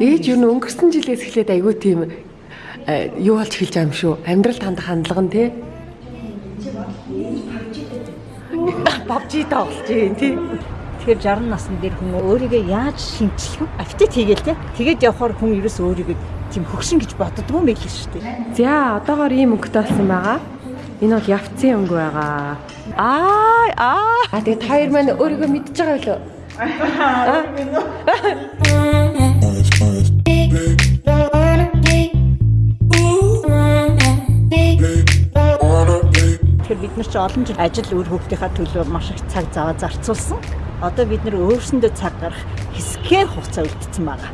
Ээж юу н өнгөрсөн жилээс эхлээд айгүй тийм э, юу болж эхэлж байгаа юм шүү. Амьдрал хандах хандлага нь тий. Бабжи тоглож юм тий. Тэгэхээр 60 насны дээр хүн өөрийгөө яаж шинчлэх вэ? Аппетит хийгээл те. Тэгээд явхаар хүн ерөөс өөрийгөө тийм хөгшин гэж боддгоо юм байл шүү дээ. За одоогоор ийм өнгөтэй болсон байгаа. Энэ бол явцын өнгө байгаа. Аа аа. А тэгээд хоёр маань өөрийгөө мэдж байгаа билүү? Тэгэхээр бид нар ч олон жил ажил үр хөвгтийнхаа төлөө маш их цаг зав зарцуулсан. Одоо бид нар өөрсөндөө цаг гарах хэсгээр хугацаа үлдсэн байгаа.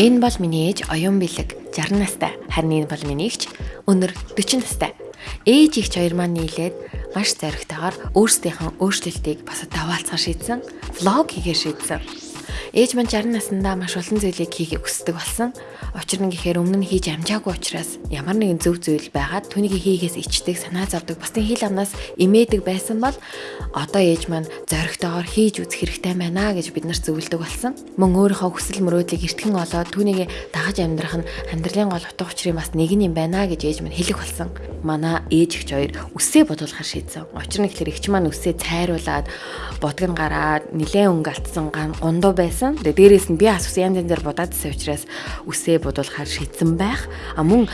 Энэ бол миний ээж оюун бэлэг 60 настай. Харин энэ бол миний эгч өнөр 40 настай. Ээж ихч хоёр маань нийлээд маш зоригтойгоор өөрсдийнхөө өөрчлөлтийг бас даваалцахаар шийдсэн. Влог хийгээ шийдсэн. Ээж маань 60 наснда маш олон зүйлийг хийхийг хүсдэг болсон. Учир нь гэхээр өмнө нь хийж амжаагүй учраас ямар нэгэн зөв зүйл байгаад түүнийг хийхээс ичдэг, санаа зовдөг, бусдын хил амнаас имээдэг байсан бол одоо ээж маань зоригтойгоор хийж үзэх хэрэгтэй байна гэж бид нарт зөвлөдөг болсон. Мөн өөрийнхөө хүсэл мөрөөдлийг эртхэн олоод түүнийг дагаж амьдрах нь амьдралын гол утга учирын бас нэг юм байна гэж ээж маань хэлэх болсон. Манай ээж ихч хоёр үсээ бодуулахар шийдсэн. Учир нь ихлээр эгч маань үсээ цайруулад будган гараад нилээн өнгө алтсан гундуу байсан. Тэгээ дээрээс нь би асуусан янз янзаар будаад байсан учраас үсээ бодуулахаар шийдсэн байх. А мөн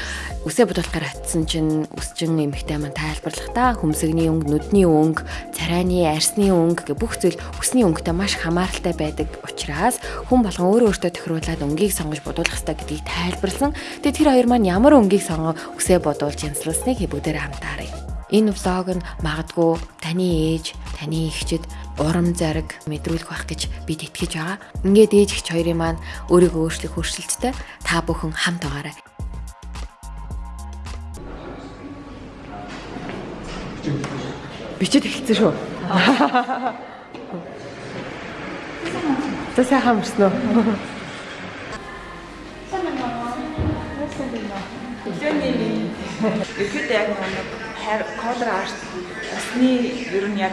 үсээ бодуулахаар очисон чинь үсчин эмхтэй маань тайлбарлахдаа хөмсгний өнгө, нүдний өнгө, царайны арсны өнгө гэх бүх зүйл үсний өнгөтэй маш хамааралтай байдаг учраас хүн болгон өөрөө өөртөө тохируулаад өнгийг сонгож бодуулах хэрэгтэй гэдгийг тайлбарлсан. Тэгээ тэр хоёр маань ямар өнгийг сонгоо үсээ бодуулж янзлуулсныг бүгдээр хамтаарай. Энэ влог нь магадгүй таны ээж, таны эгчид урам зориг мэдрүүлэх байх гэж бид итгэж байгаа. Ингээд ээж ихч хоёрын маань өөрийгөө өөрчлөх хөршилттэй та бүхэн хамт байгаарай. Бичиж эхэлсэн шүү. За сайхан? Өглөөний ихэд яг нэг хайр колор арт осны ер нь яг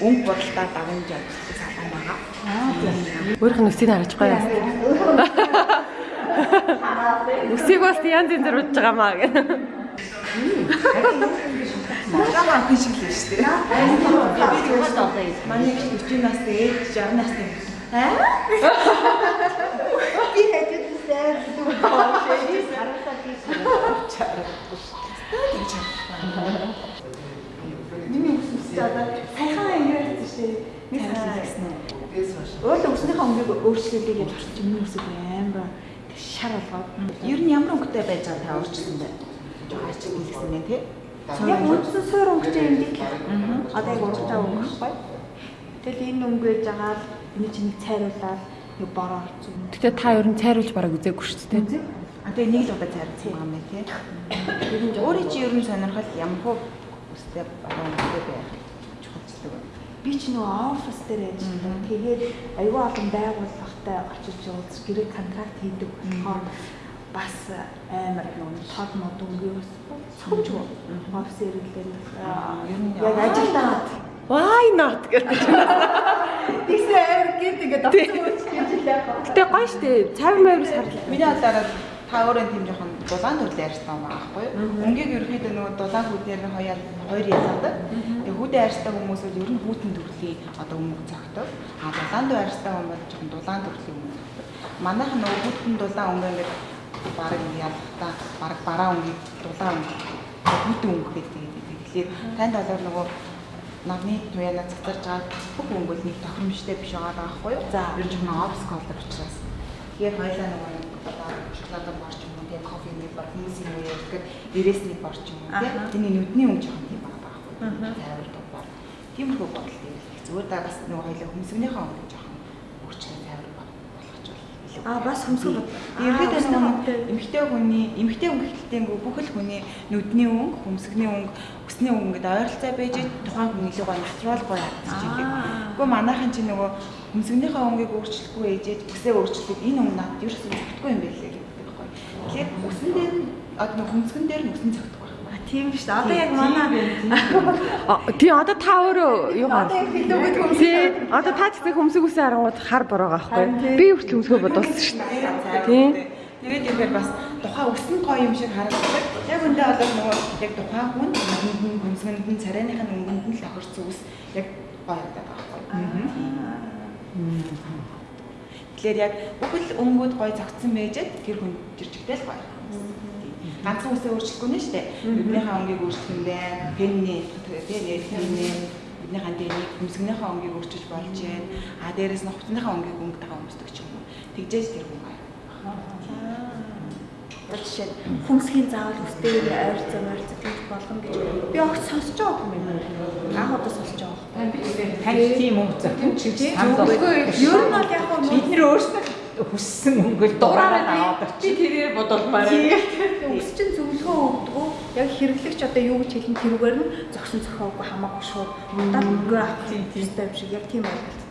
өнгө бодолтой давамж явуулсан салбан байгаа. Өөрийнх нь үсийг харж гоё. Үсийг бас янз янзэр удаж байгаа маа гэх. Жаа анх шиг л шүү дээ. Би тэгвэл одоо Манай их 40 настай ээж 60 настай. Аа? Би хэдүүлсэн. хараасаа би Миний үсэс одоо ангиарсан шүү. Нэг сайхан гэсэн үү? Өөрөө өснийхөө өнгөийг өөрчлөлийг яаж орчих миний үсэг амар шар болгоод. Ер нь ямар өнгөтэй байж байгаа та өөрчлөсөн бэ? Жоо ачиг хэлсэн нэ тий? Яг үндсэн суур өнгөтэй юм dik. Одоо яг урагтай өнгө байхгүй. Тэгэл энэ өнгө ээж байгаа л энэ чинь цайруулаад нэг бороо орсон. Гэтэ та ер нь цайруулж бараг үзээгүй шүү дээ. А тэгээ нэг л удаа цайрсан юм аа тий. Ер нь өөрөө чи ер нь сонирхол ямар хөө үстэй одоо өнгөтэй байх чухалчдаг байна. Би ч нөгөө офис дээр ажилладаг. Тэгээд аюул олон байгууллагатай очиж уулз гэрээ контракт хийдэг болохоор бас амар нөгөө тод мод өнгөөс цомж офис ирэлээр Ер нь яг ажилдаа Why not гэдэг. тийсээ амар гээд ингээд авсан гэж хэлээ. Гэтэ гоё штэ. Цайвар маяг сарлаа. Миний бодлоор та өөрөө тийм жоохон дулаан төр ярьсан байгаа байхгүй юу? Өнгийг ерөөхдөө нөгөө дулаан хүүдээр нь хоёроо хоёр ялгадаг. Тэгээ хүүдээ арьстай хүмүүс бол ер нь хүүтэн төрлийн одоо өмг цогтов. А дулаан төр арьстай хүмүүс жоохон дулаан төрлийн өмг цогтов. Манайх нөгөө хүүтэн дулаан өмг ингээд бараг ялгахтаа бараг бараа өнгийг дулаан өмг хүүтэн өмг гэдэг. Тэгэхээр танд болоор нөгөө намны туяана цацарж байгаа бүх өнгө бол нэг тохиромжтой биш байгаа байхгүй юу? За. Ер нь жоохон офс колор учраас. Тэгээд хоёлаа нөгөө шоколад борч юм уу тийм кофе нэг бар хүмүүсийн үе гэдэг дээрээс нэг борч юм уу тийм тэний нүдний өнгө жоохон тийм байгаа байхгүй. Тайвар дугаар тиймэрхүү бодол их зүгээр да бас нөгөө хоёлаа хүмсгнийхаа өнгө жоохон өөрчлөлт тайвар болгож бол илүү. А бас хөмсгөл бод. Ерөнхийдөө нөгөө эмэгтэй хүний эмэгтэй өнгө хэлтэнгүй бүх л хүний нүдний өнгө, хүмсгний өнгө, өсний өнгө гэдэг ойролцоо байж тухайн хүн илүү гоё натурал гоё харагдаж байгаа. Гэхдээ манайхан чи нөгөө хүмсгнийхаа өнгийг өөрчлөхгүй ээжээж өсөө өөрчлөдөг энэ өнгө надад ерөөсөө зөвхөхгүй юм байлээ гэдэг байхгүй. Тэгэхээр өсөн дээр нь одоо хүмсгэн дээр нь өсөн зөвхөхгүй байна. Тийм дээ. Одоо яг манай А, тий одоо та өөрөө юу гар? Тий одоо та гэсэн хөмсөг үсээ харангууд хар бороо байхгүй. Би хүртэл хөмсгөө бодуулсан шүү дээ. Тий. Тэгээд ихээр бас тухайн өсөн гоё юм шиг харагддаг. Яг үндэ бол нөгөө яг тухайн хүн нь хөмсгөнд нь царайных нь өнгөнд нь л охирцсон ус яг гоё байдаг байхгүй. Тэгэхээр яг бүхэл өнгүүд гоё зогцсон байжээд тэр хүн жирчгтэй л гоё. Ганцхан үсээ өөрчлөхгүй нэ штэ. Биднийхээ өнгийг өөрчлөх юм байна. Пенний тийм нэрхний биднийхээ дэнийг хөмсгнийхээ өнгийг өөрчилж болж байна. А дээрэс нь хувцсныхаа өнгийг өнгөтэйгээ өмсдөг ч юм уу. Тэгжээж тэр хүн гоё. Одоо жишээ нь хүмсгийн заавал үстэйгээ ойрцоо ойрцоо тэгж болгоно гэж би огт сонсож байгаа юм байна. Анх удаа сонсож байгаа. Тань тийм өнгө зөвхөн чи санал Ер нь бол яг хөө бид нэр өөрсдөө хүссэн өнгөөл дураараа аваад би тэрээр бодолмаар. Үс чинь зөвлөгөө өгдөг. Яг хэрэглэгч одоо юу гэж хэлэн тэрүүгээр нь зогсон зохиогүй хамаагүй шууд удаа өнгөө авах тийм тийм юм шиг яг тийм ойлголт.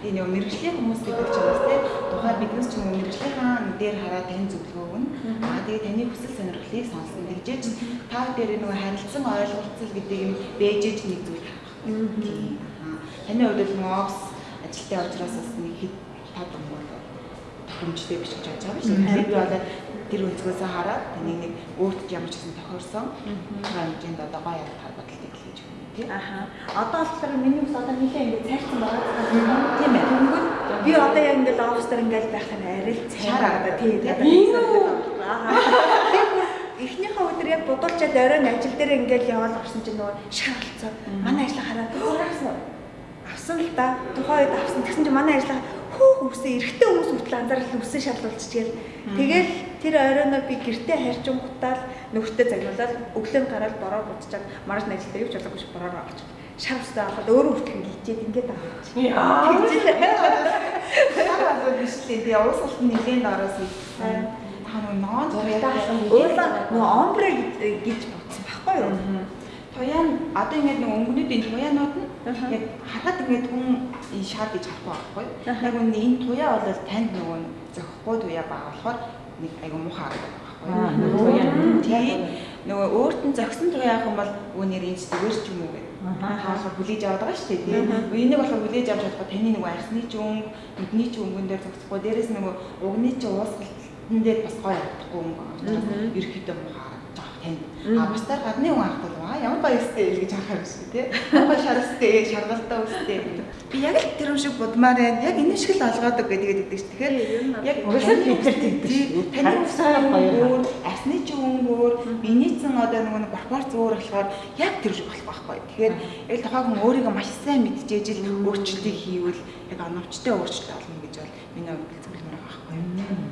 Тэгээ нэг мэрэгжлийн хүмүүс гэдэг чинь бас тийм тухайн биднес ч нэг мэрэгжлийнхаа дээр хараад тань зөвлөгөө өгнө. Аа тэгээ таны хүсэл сонирхлыг сонсно. Тэгжээж та дээр нөгөө харилцан ойлголцол гэдэг юм бэжэж нэг зүйл. Аа таны хувьд л нөгөө офс ажилтны учраас бас нэг хэд тав юм бол тохиромжтой биш гэж бодож байгаа. Тэгэхээр би одоо тэр өнцгөөсөө хараад таныг нэг өөртөө ямар ч гэсэн тохиорсон хэмжээнд одоо гоё бодлыг хийж өгнө тийм. Аха. Одоо болохоор миний ус одоо нэлээ ингэ цайрсан байгаа. Тийм ээ. Тэнгүүд би одоо яг ингэ офс дээр ингэ байхад арай л цайраа тийм. Аа. Эхнийхээ өдөр яг будуулчаад оройн ажил дээр ингээл яваад орсон чинь нөгөө шаарлцсан. Манай ажлаа хараад авсан. Авсан л да. Тухайн үед авсан. Тэгсэн чинь манай ажлаа хөөх үсээ эрэгтэй хүмүүс хүртэл анзаарал үсээ шаарлуулчихгээл. Тэгэл тэр оройноо би гэртээ харьжингуудаа л нөхөртөө загнуулаад өглөө гараад бороо будчихад маргааш нь ажилдаа юу ч болоогүй ш бороо авч. Шарвстай аваад өөрөө хүртэл хилчээд ингээд аваад. Яа. Аа биш лээ. Тэгээ уус алт нэгэн дараас. Та нөгөө ноон туяасан Өөрөөр нөгөө омбре гэж бодсон байхгүй юу? Туяа нь одоо ингээд нөгөө өнгөнүүдийн туяанууд нь яг харахад ингээд хүн энэ шар гэж харахгүй байхгүй. Яг үнэ энэ туяа бол танд нөгөө зөхгүй туяа байгаа болохоор нэг айгу муухай харагдаад байгаа байхгүй. Тэгээ нөгөө өөрт нь зөксөн туяа ах юм бол өө нэр энэ зүгээр ч юм уу гэдэг. Хаалга хүлээж аваад байгаа шүү дээ тийм. Энийг болохоор хүлээж авч чадахгүй таны нөгөө арсны ч өнгө, нүдний ч өнгөн дээр зөксөхгүй дээрэс нөгөө угны ч уусгалтын дээр бас гоё харагдахгүй өнгө. Ерхийдөө муухай харагдаж байгаа танд. А бусдаар гадны хүн аа ямар гоё өстэй л гэж шүү. Ямар гоё шарстэй, шаргалтай өстэй. Би яг л тэр юм шиг будмаар байна. Яг энэ шиг л олгоодог гэдэг гэдэг чинь. Тэгэхээр яг Угсаа бид нар тэгдэг шүү. Таны усаа өөр, асны ч өнгөөр, биенийцэн одоо нөгөө нэг пропорц өөр болохоор яг тэр шиг болох байхгүй. Тэгэхээр яг тухайн хүн өөрийгөө маш сайн мэдчихэж л өөрчлөлтийг хийвэл яг оновчтой өөрчлөлт олно гэж бол миний хувьд зөвлөмөр байхгүй.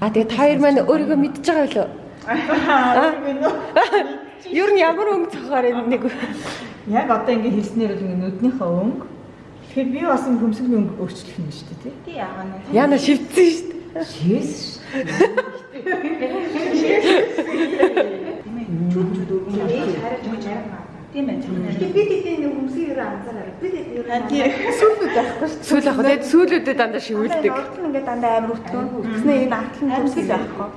А тэгээ та хоёр маань өөрийгөө мэдчихэж байгаа билүү? Ер нь ямар өнгө цохоор нэг Яг одоо ингэ хэлснээр л ингэ нүднийхээ өнгө. Тэгэхээр би бас ингэ хөмсгний өнгө өөрчлөх юм шүү дээ тий. Тий яагаад нь яна шивцэн шүү дээ. Шээс. тийм байх. Тэгэхээр бид ихтэй нэг хүмүүсийн ерөө анзаараа. Бид ер нь Сүүлүүд байхгүй шүү. Сүүл ах тэгээд сүүлүүдэд дандаа шивүүлдэг. Ордон ингээд дандаа амар өтгөн. Тэгснэ энэ артлан хүмүүсийн байхгүй.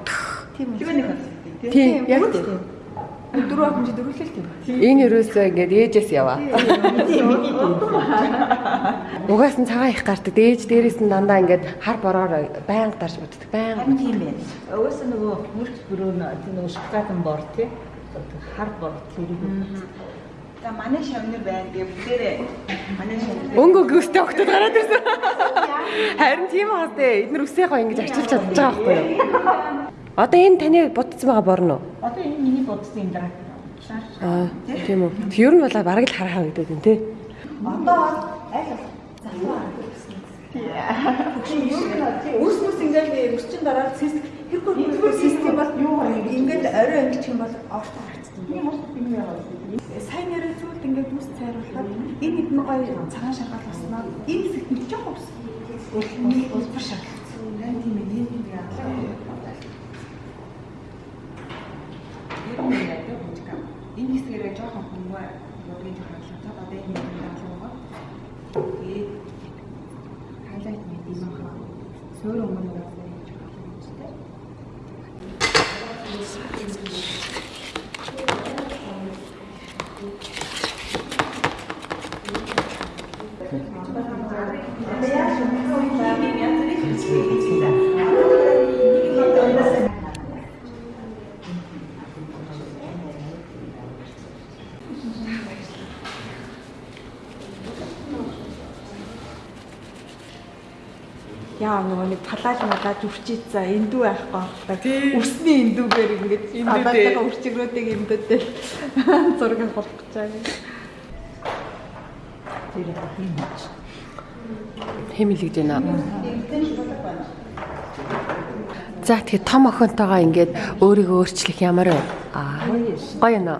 Тийм үү. Тэгээ нэг байна. Тийм яг тийм. Дөрөв хүн чи дөрвөлөл тийм. Энэ ерөөсөө ингээд ээжээс яваа. Угаас нь цагаан их гардаг. Ээж дээрээс нь дандаа ингээд хар бороор байнга дарж боддог. Байнга. Тийм байна. Өөсөө нөгөө мөрч бүрөө тий нөгөө шоколадын бор тий. Хар бор тэрийг За манай шавнар байна. Тэгээ бүгдээрээ манай шавнар. Өнгө гүйстэй өгтөд гараад ирсэн. Харин тийм баас дээ. Эднэр үсээ гоё ингэж арчилж чадчих байгаа байхгүй юу? Одоо энэ таны будсан байгаа борно уу? Одоо энэ миний бодсон юм даа. Аа тийм үү. Ер нь бол бараг л харахаа гэдэг юм тий. Одоо бол аль залуу. Тийм үс мүс ингээд өсчин дараа систем хэрхүү систем бол юу ингээд орой ангич юм бол орт харагдсан. Тийм уу? Тийм яагаад сайн ярил зүйлд ингээд үс цайруулахад энэ хэдэн гоё цагаан шаргал болсноо энэ сэтгэл жоох ус. Улбар шаргал. Тийм ээ. Энэ тийм яагаад. Ер нь яг яг энэ хэсгээрээ жоохон хүмүүр бодгийн жоохон та одоо энэ юм даалгавар. Яа нөгөө нэг талааж малаад үрчиж за эндүү байхгүй байхгүй. Үсний эндүүгээр ингэж талаажгаа үрчигрүүдийг эндүүдтэй зураг авах гэж байгаа. Тэр юм байна. Хэмэлэгдэж байна. За тэгэхээр том охинтойгоо ингээд өөрийгөө өөрчлөх ямар вэ? Аа. Гоё нөө.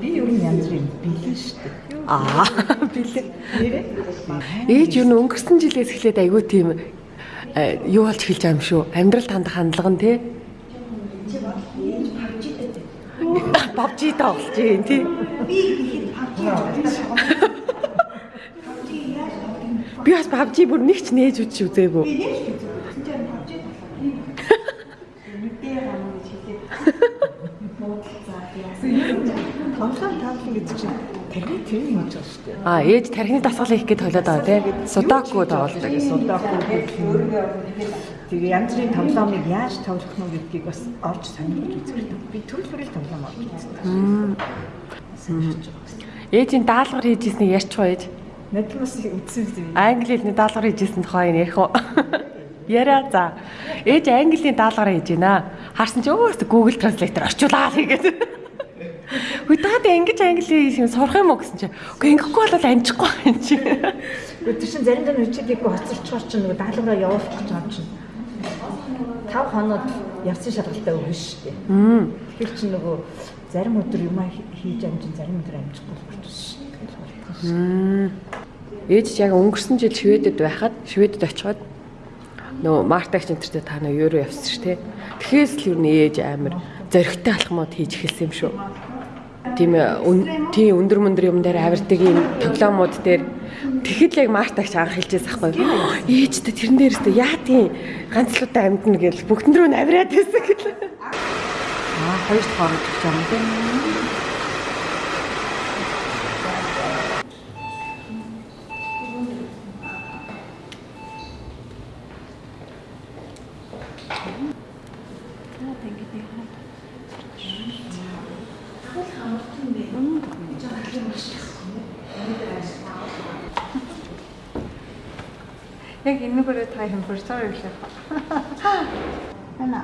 Би ер нь янз бүрийн бэлэн шүү дээ. Аа. Бэлэг. Ээж юу н өнгөрсөн жилээс эхлээд айгүй тийм юу болж эхэлж байгаа юм шүү. Амьдрал хандах хандлага нь тий. PUBG тоглож юм тий. Би бас PUBG бүр нэг ч нээж үтж үзээгүй. Тоглоом таалан гэдэг чинь тархи тэр юм гэж байна шүү дээ. Аа ээж тархины дасгал хийх гэж тоглоод байгаа тий. Судаку тоглож. Судаахгүй Тэгээ янз бүрийн тоглоомыг яаж тоглох нь гэдгийг бас орж сонирхож үзэх. Би төрөл бүрийн тоглоом орж үзсэн. Ээжийн даалгавар хийжсэнийг ярьчих уу ээж? Надад бас үзсэн юм. Англи хэлний даалгавар хийжсэн тухай ярих уу? Яриа за. Ээж английн даалгавар хийж байна. Харсан чи өөс Google Translator орчуулаад хийгээд. Хүй таад ингэж англи хийх сурах юм уу гэсэн чи. Үгүй ингэхгүй бол амжихгүй юм чи. Тэр чинь заримдаа нүчилийгөө хоцорчгоор чинь нөгөө даалгавраа явуулах гэж байгаа чинь. 5 хоноод явсан шалгалтаа өгнө шүү дээ. Тэгэхээр чинь нөгөө зарим өдөр юм хийж амжин зарим өдөр амжихгүй болчихсон шүү дээ. Ээж яг өнгөрсөн жил Шведэд байхад Шведэд очиод нөгөө мартагч энтертэй та нар юу явсан шүү дээ. Тэгэхээс л юу нэ ээж амар зөрөгтэй алхмууд хийж эхэлсэн юм шүү. Тийм тийм өндөр мөндөр юм дээр авирдаг юм тоглоомууд дээр тэгэхэд яг мартагч анх хэлжээс ахгүй. Ээжтэй тэрэн дээрээс тэ яа тийм ганцлуудаа амьдна гэл бүгдэн рүү авираад байсан гэл. Аа хоёр дахь орж ирж байгаа юм дээ. Яг энэгээр та юм бүрсээр ирлээ. Ана.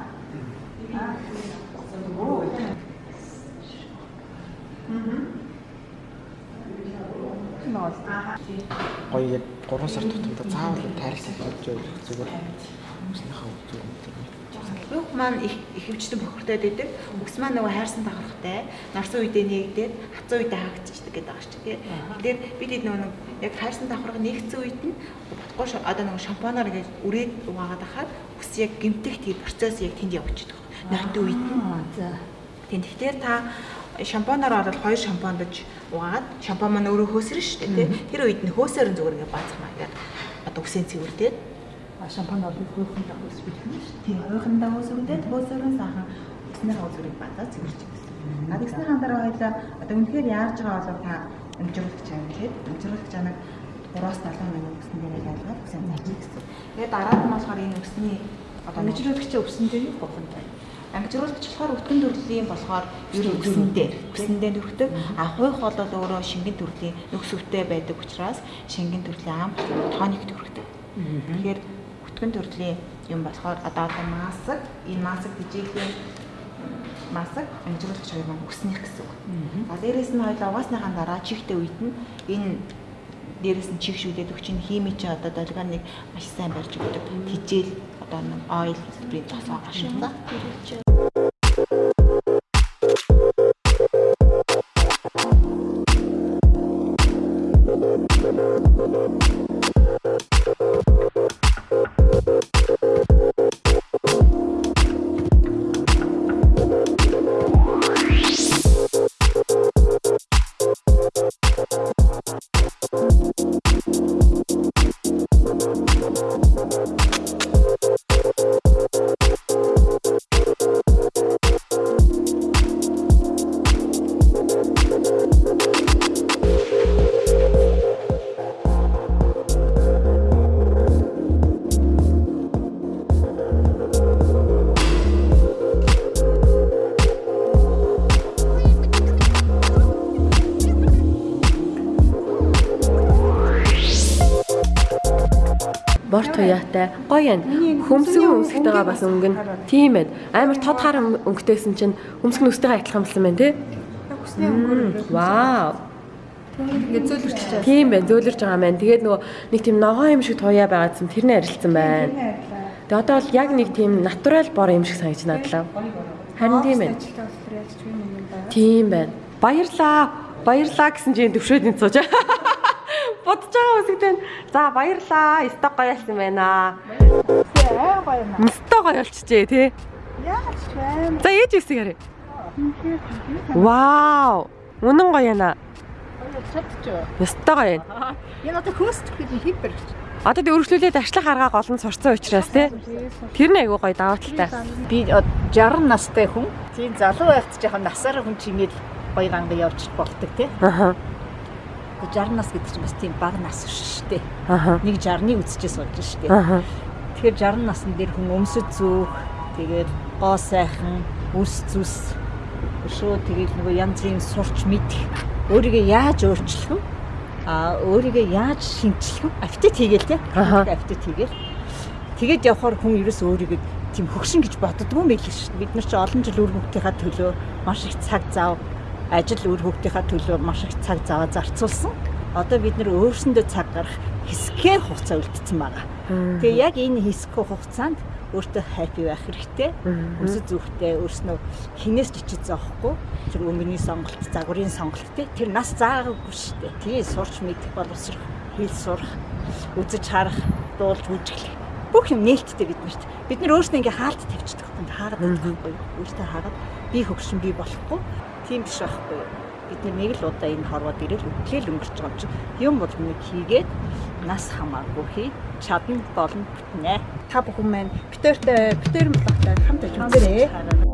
гоё яг 3 сар тутамдаа заавал тайралт хийж явах зүгээр хүмүүсийнхээ зүгээр Бүх маань их ихэвчлэн бохирдоод идэг. Үс маань нөгөө хайрсан давхархтай. Нарсан үедээ нэгдээд хацсан үедээ хаагдчихдаг гэдэг байгаа шүү дээ. Тэгэхээр бид хэд нөгөө яг хайрсан давхарга нэгдсэн үед нь ш- одоо нөгөө шампанаар ингэж үрээд угаагаад хахад үс яг гимтэх тийм процесс яг тэнд явчихдаг. Нойтын үед нь. За. Тийм тэгэхээр та шампанаар ороод хоёр шампондож угаад шампан маань өөрөө хөөсрөн шүү дээ. тий. Тэр үед нь хөөсөр зүгээр ингээд баацах маягаар одоо үсээ цэвэрлээд Шампань ордог хөөсөн дах ус бих юм шүү. Тийм ойрхондоо хөөсөрөндөө хөөсөрөн сахан өснөр хөөсөрийг бадаа цэвэрчих гэсэн. А тэгсний хандараа хоёлаа одоо үнэхээр яаж байгаа болов та амжруулах чам гэхэд амжруулах чамаг 3-аас 7 минут өснө дээр ялгаад үсэн заачих гэсэн. Тэгээд дараа нь болохоор энэ өсний одоо Амжилтгч өвсөн дээр юу бохон таа. амжруулагч болохоор өтгөн төрлийн болохоор ер нь өсөн дээр өсөндөө төрхдөг. А хойх бол өөрөө шингэн төрлийн нөхс өвтэй байдаг учраас шингэн төрлийн ам тоник төрхдөг. Тэгэхээр өтгөн төрлийн юм болохоор одоо одоо масаг энэ масаг дижээлийн масаг амжруулагч хоёр маань өснөх гэсэн үг. А дээрэс нь хоёул угаасныхаа дараа чихтэй үед нь энэ дээрэс нь чих шүлээд өгч ин хими чи одоо долгионыг маш сайн барьж өгдөг. Хижээл одоо нэг ойл хэлбэрийн тосоо гашуулсан. Бор туяатай. Гоё юм. Хөмсгөн өмсгтэйгээ бас өнгөн. Тийм ээ. Амар тод хар өнгөтэйсэн чинь хөмсгөн өстэйгээ адилхан болсон байна тий. Хүсний өнгөөр Вау. ингээд зөөлөрч чаа. Тийм байна. Зөөлөрж байгаа маань. Тэгээд нөгөө нэг тийм ногоон юм шиг туяа байгаадсан тэрний арилцсан байна. Тэгээ одоо бол яг нэг тийм натурал бор юм шиг санагдаж надлаа. Харин тийм байна. Тийм байна. Баярлаа. Баярлаа гэсэн чинь төвшөөд энэ сууж. Бодож байгаа үсэгдэн. За баярлаа. Сток гоё болсон байна. Аа гоё юм. Мстоо гоё болчихжээ тий. Яаж байна. За ээж харъя. Вау. Үнэн гоё яана. Чадчих. Мстоо гоё байна. Энэ одоо хөөсч гэдэг хийг барьж. Одоо тэг өргөжлүүлээд ажлах аргаа гол нь сурцсан учраас тий. Тэр нь айгүй гоё даваа талтай. Би од 60 настай хүн. Тийм залуу байхад жоохон насаар хүн чимээл гоё ганга явж болдог тий. Аха. 60 нас гэдэг чинь бас тийм бага нас шүү дээ. Аха. Нэг 60-ны үдчээ суулж шүү дээ. Аха. Тэгэхээр 60 насн дээр хүн өмсөж зүүх, тэгээд гоо сайхан, үс зүс шөө тэгээд нөгөө янз бүрийн сурч мэдэх, өөрийгөө яаж өөрчлөх вэ? А өөрийгөө яаж шинчлэх вэ? Аппетит хийгээл те. Аппетит хийгээл. Тэгээд явхаар хүн ерөөс өөрийгөө тийм хөгшин гэж боддгоо юм байл шүү дээ. Бид нар чи олон жил үр хөвгтийнхаа төлөө маш их цаг зав, ажил үр хөвгтийнхаа төлөө маш их цаг заваа зарцуулсан. Одоо бид нар өөрсөндөө цаг гарах хэсгээр хугацаа үлдсэн байгаа. Тэгээ яг энэ хэсэг хугацаанд өөртөө хаппи байх хэрэгтэй. Өсөж зүгтээ өөрснөө хинээс ч ичиж зоохгүй. Тэр өмгөний сонголт, загварын сонголт те тэр нас заагаагүй шүү дээ. Тэгээ сурч мэдэх боловсрох, хэл сурах, үзэж харах, дуулж үжиглэх. Бүх юм нээлттэй бид нарт. Бид нар өөрснөө ингээ хаалт тавьчихдаг юм. Хаагаад байхгүй. Өөртөө хаагаад би хөгшин би болохгүй. Тийм биш байхгүй. Бид нэг л удаа энэ хорвоод ирэл үтлэл өнгөрч байгаа юм чи. Юм бол нэг хийгээд нас хамаагүй хий. Чадна болно бүтнэ. Та бүхэн маань битэртэй битэр мөлөгтэй хамт ажиллаж үзээрэй.